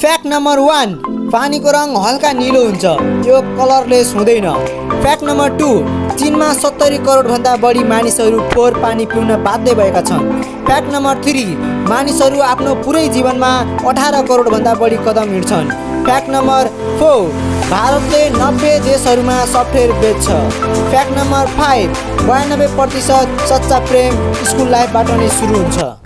Fact number one पानीको रङ हल्का निलो हुन्छ। यो कलरलेस हुँदैन। फ्याक्ट नम्बर टू चिनमा सत्तरी करोडभन्दा बढी मानिसहरू फोहोर पानी पिउन बाध्य भएका छन्। फ्याक्ट नम्बर थ्री मानिसहरू आफ्नो पुरै जीवनमा अठार करोडभन्दा बढी कदम हिँड्छन्। फ्याक्ट नम्बर फोर भारतले नब्बे देशहरूमा सफ्टवेयर बेच्छ। फ्याक्ट नम्बर फाइभ बयानब्बे प्रतिशत सच्चा प्रेम स्कुल लाइफबाट नै सुरु हुन्छ।